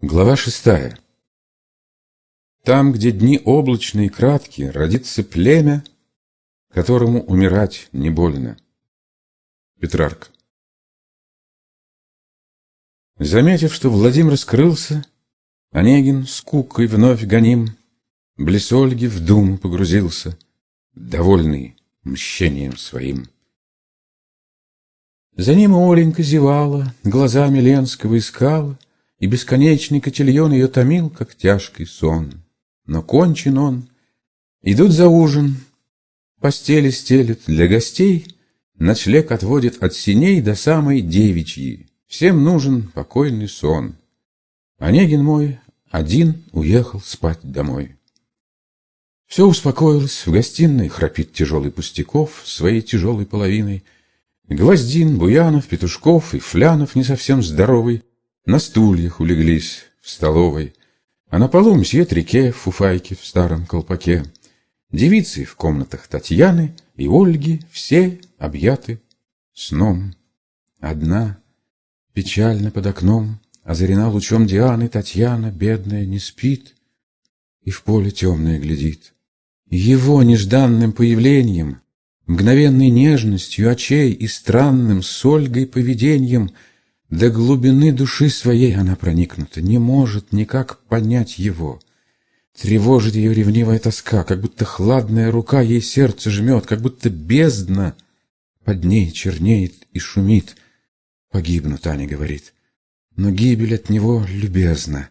Глава шестая. Там, где дни облачные и краткие, родится племя, которому умирать не больно. Петрарк. Заметив, что Владимир скрылся, Онегин скукой вновь гоним, Близ Ольги в думу погрузился, Довольный мщением своим. За ним Оленька зевала, Глазами Ленского искала, И бесконечный котельон Ее томил, как тяжкий сон. Но кончен он. Идут за ужин, Постели стелет для гостей, Ночлег отводит от синей До самой девичьи. Всем нужен покойный сон. Онегин мой один уехал спать домой. Все успокоилось, в гостиной храпит тяжелый Пустяков своей тяжелой половиной. Гвоздин, Буянов, Петушков и Флянов не совсем здоровый на стульях улеглись в столовой, а на полу мсье Трике в фуфайке в старом колпаке. Девицы в комнатах Татьяны и Ольги все объяты сном. Одна, печально под окном, озарена лучом Дианы, Татьяна, бедная, не спит и в поле темное глядит. Его нежданным появлением, мгновенной нежностью очей и странным с Ольгой поведением до глубины души своей она проникнута, не может никак понять его. Тревожит ее ревнивая тоска, как будто хладная рука ей сердце жмет, как будто бездна под ней чернеет и шумит. Погибну, Таня говорит, но гибель от него любезна.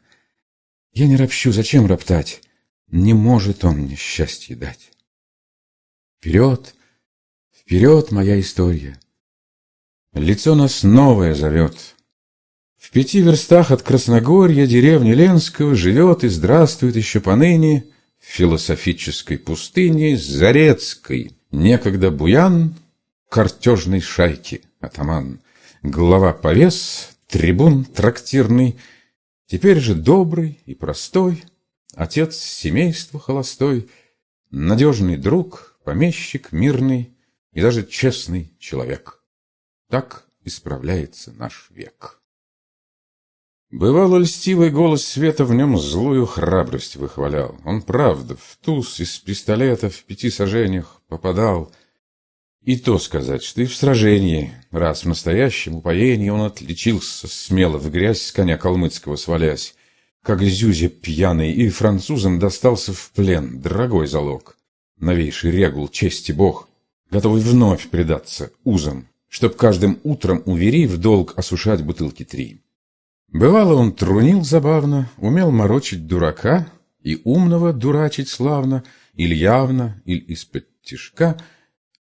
Я не ропщу, зачем роптать? Не может он мне счастье дать. Вперед, вперед, моя история. Лицо нас новое зовет. В пяти верстах от Красногорья деревни Ленского живет и здравствует еще поныне в философической пустыне Зарецкой, некогда буян картежной шайки, атаман, глава повес, трибун трактирный, теперь же добрый и простой, отец семейства холостой, надежный друг, помещик мирный и даже честный человек. Так исправляется наш век. Бывало, льстивый голос света в нем злую храбрость выхвалял. Он, правда, в туз из пистолета в пяти сажениях попадал. И то сказать, что и в сражении, раз в настоящем упоении он отличился смело в грязь с коня калмыцкого свалясь как Зюзе пьяный, и французам достался в плен дорогой залог. Новейший регул, чести бог, готовый вновь предаться узам, чтоб каждым утром у в долг осушать бутылки три. Бывало, он трунил забавно, умел морочить дурака и умного дурачить славно, или явно, или из-под тишка,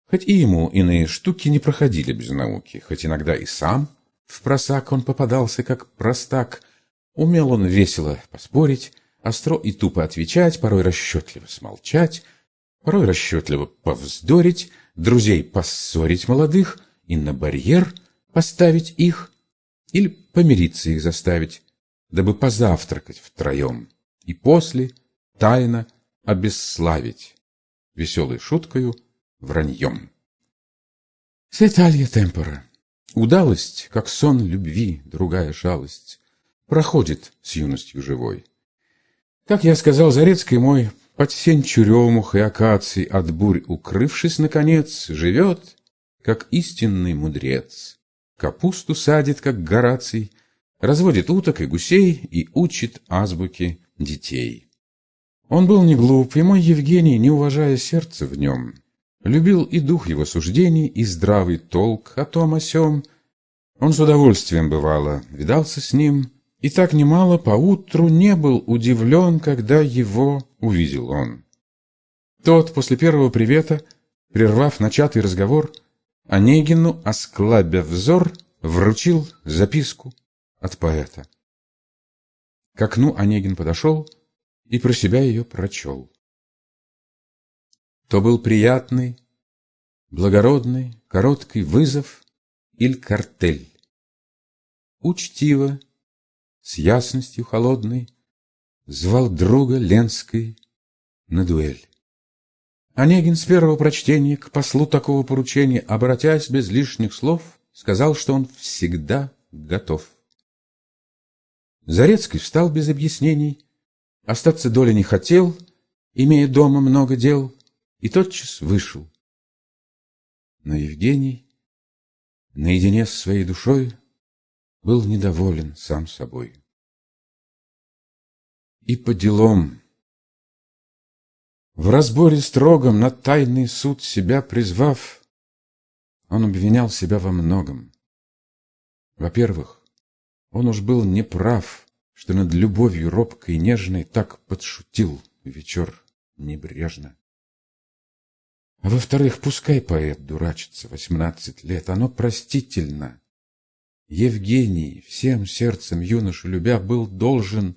хоть и ему иные штуки не проходили без науки, хоть иногда и сам в просак он попадался, как простак — Умел он весело поспорить, остро и тупо отвечать, порой расчетливо смолчать, порой расчетливо повздорить, друзей поссорить молодых и на барьер поставить их или помириться их заставить, дабы позавтракать втроем и после тайно обесславить веселой шуткою враньем. Светалья темпора. Удалость, как сон любви, другая жалость проходит с юностью живой. Как я сказал, Зарецкий мой, под сень черемух и акаций от бурь укрывшись, наконец, живет, как истинный мудрец. Капусту садит, как Гораций, разводит уток и гусей и учит азбуке детей. Он был не глуп, и мой Евгений, не уважая сердца в нем, любил и дух его суждений, и здравый толк о том о сём. Он с удовольствием, бывало, видался с ним, и так немало поутру не был удивлен, когда его увидел он. Тот после первого привета, прервав начатый разговор, Онегину, осклабя взор, вручил записку от поэта. К окну Онегин подошел и про себя ее прочел. То был приятный, благородный, короткий вызов или картель. Учтиво с ясностью холодной Звал друга Ленской на дуэль. Онегин с первого прочтения к послу такого поручения, обратясь без лишних слов, сказал, что он всегда готов. Зарецкий встал без объяснений, остаться доли не хотел, имея дома много дел, и тотчас вышел. Но Евгений, наедине с своей душой, был недоволен сам собой. И по делам. В разборе строгом на тайный суд себя призвав, он обвинял себя во многом. Во-первых, он уж был неправ, что над любовью робкой и нежной так подшутил вечер небрежно. А во-вторых, пускай поэт дурачится восемнадцать лет, оно простительно. Евгений, всем сердцем юношу любя, был должен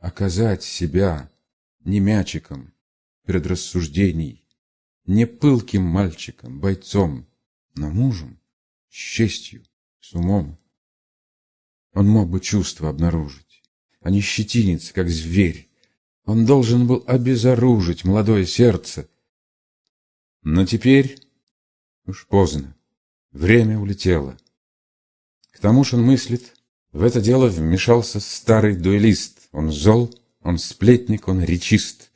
оказать себя не мячиком предрассуждений, не пылким мальчиком, бойцом, но мужем, с честью, с умом. Он мог бы чувства обнаружить, а не щетиниться, как зверь. Он должен был обезоружить молодое сердце. Но теперь уж поздно, время улетело. К тому же он мыслит, в это дело вмешался старый дуэлист. Он зол, он сплетник, он речист.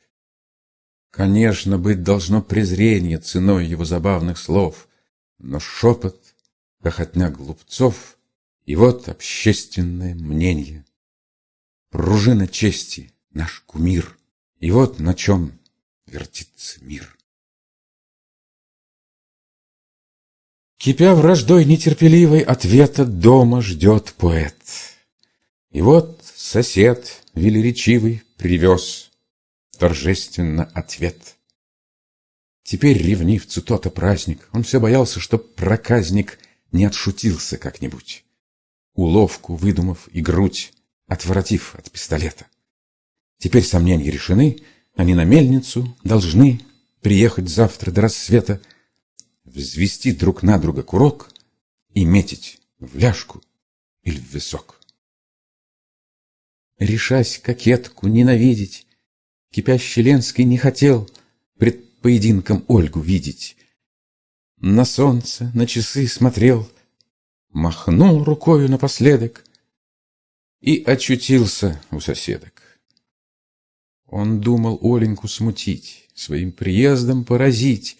Конечно, быть должно презрение ценой его забавных слов, но шепот, хохотня глупцов — и вот общественное мнение. Пружина чести, наш кумир, и вот на чем вертится мир. Кипя враждой нетерпеливой, ответа дома ждет поэт. И вот сосед велеречивый привез торжественно ответ. Теперь ревнивцу то-то праздник, он все боялся, чтоб проказник не отшутился как-нибудь уловку выдумав и грудь, отворотив от пистолета. Теперь сомнения решены, они на мельницу должны приехать завтра до рассвета, взвести друг на друга курок и метить в ляжку или в висок. Решась кокетку ненавидеть, кипящий Ленский не хотел пред поединком Ольгу видеть. На солнце, на часы смотрел — махнул рукою напоследок и очутился у соседок. Он думал Оленьку смутить, своим приездом поразить.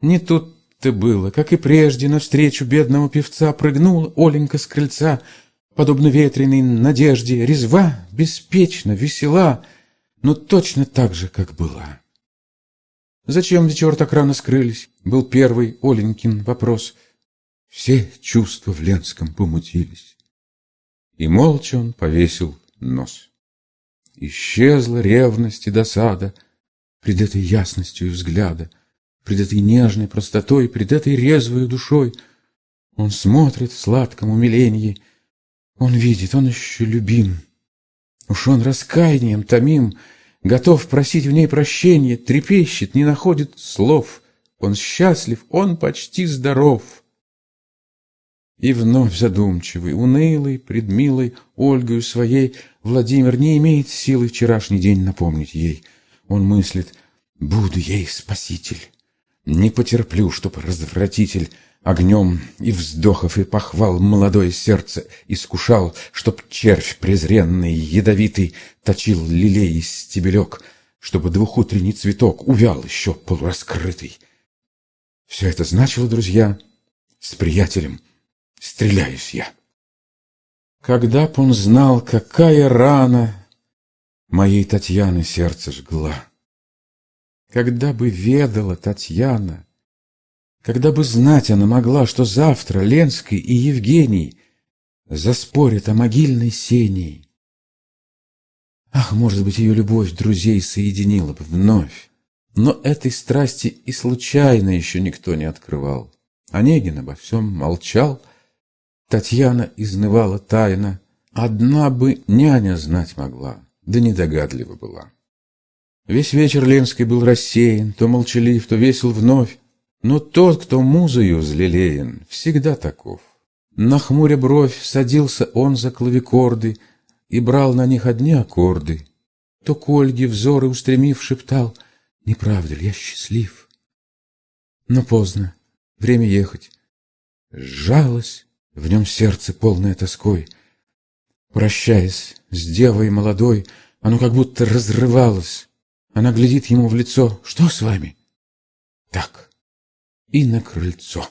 Не тут-то было, как и прежде, навстречу бедного певца прыгнула Оленька с крыльца, подобно ветреной надежде, резва, беспечно, весела, но точно так же, как была. Зачем вечер так рано скрылись? Был первый Оленькин вопрос — все чувства в Ленском помутились. И молча он повесил нос. Исчезла ревность и досада Пред этой ясностью взгляда, Пред этой нежной простотой, Пред этой резвой душой. Он смотрит в сладком умилении, Он видит, он еще любим. Уж он раскаянием томим, Готов просить в ней прощения, Трепещет, не находит слов. Он счастлив, он почти здоров — и вновь задумчивый, унылый, предмилый Ольгою своей, Владимир не имеет силы вчерашний день напомнить ей. Он мыслит, буду ей спаситель. Не потерплю, чтоб развратитель Огнем и вздохов и похвал молодое сердце искушал, Чтоб червь презренный, ядовитый, точил лилей и стебелек, Чтобы двухутренний цветок увял еще полураскрытый. Все это значило, друзья, с приятелем — стреляюсь я. Когда б он знал, какая рана Моей Татьяны сердце жгла. Когда бы ведала Татьяна, Когда бы знать она могла, Что завтра Ленский и Евгений Заспорят о могильной сеней. Ах, может быть, ее любовь друзей соединила бы вновь. Но этой страсти и случайно еще никто не открывал. Онегин обо всем молчал, Татьяна изнывала тайно. Одна бы няня знать могла, да недогадлива была. Весь вечер Ленский был рассеян, то молчалив, то весел вновь. Но тот, кто музою взлелеян, всегда таков. На хмуре бровь садился он за клавикорды И брал на них одни аккорды. То к Ольге взоры устремив шептал, «Не правда ли я счастлив?» Но поздно, время ехать. Сжалось в нем сердце полное тоской. Прощаясь с девой молодой, оно как будто разрывалось. Она глядит ему в лицо. «Что с вами?» «Так». И на крыльцо.